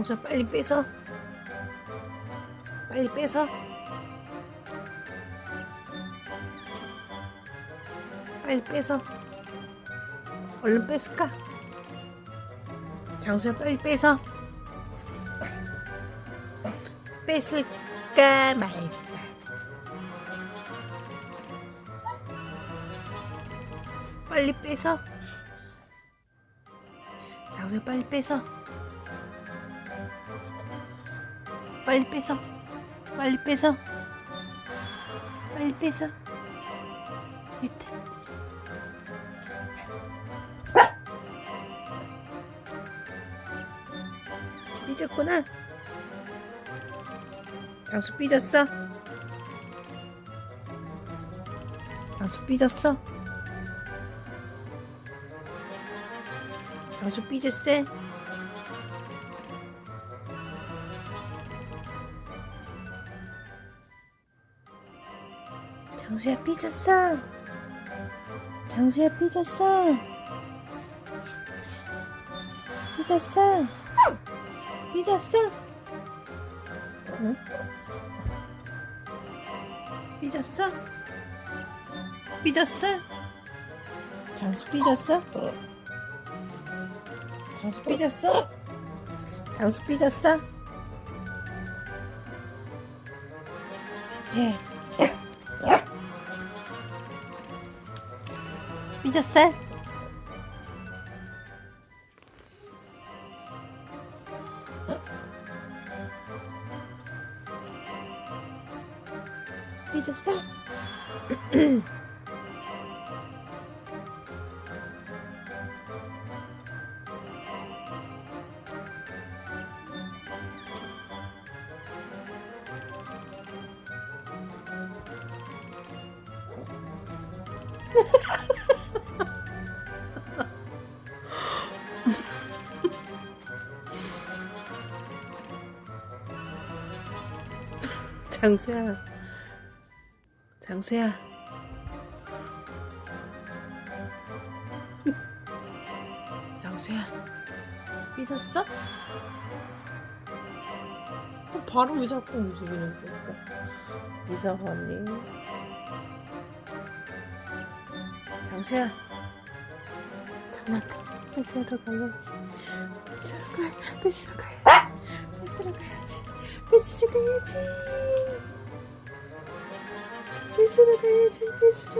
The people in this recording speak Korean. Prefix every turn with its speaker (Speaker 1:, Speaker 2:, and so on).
Speaker 1: 장수야 빨리 빼서 빨리 빼서 빨리 빼서 얼른 뺐을까? 장수야 빨리 빼서 뺐을까 말까. 빨리 빼서 장수야 빨리 빼서 빨리 빼서 빨리 빼서 빨리 빼서 밑에. 삐졌구나. 장수 삐졌어? 장수 삐졌어? 장수 삐졌어 장수야 삐졌어 장수야 삐졌어 삐졌어 삐졌어 응? 삐졌어 삐졌어 장수 삐졌어 장수 삐졌어 장수 삐졌어 예 삐졌 장수야. 장수야. 장수야. 삐졌어? 어, 바로 왜 자꾸 움직이는 걸까? 이사관님 장수야. 장난감 뺏으러 가야지. 뺏으러 가 뺏으러 가야지 뺏으러 가야지 뺏으러 가야지 뺏으러 가야지 뺏으